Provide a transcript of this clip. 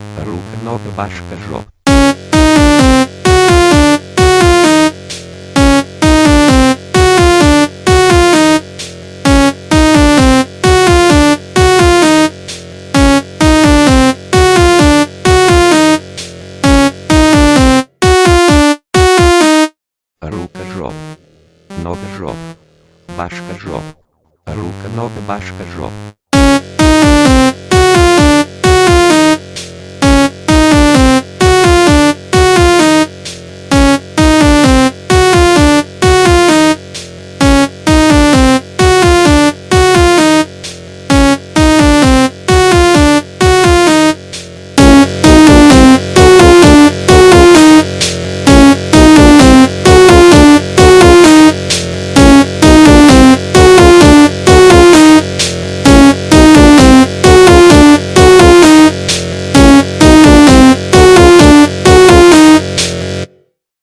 Рука, нога, башка, жоп. Рука, жоп. Нога, жоп. Башка, жоп. Рука, нога, башка, жоп.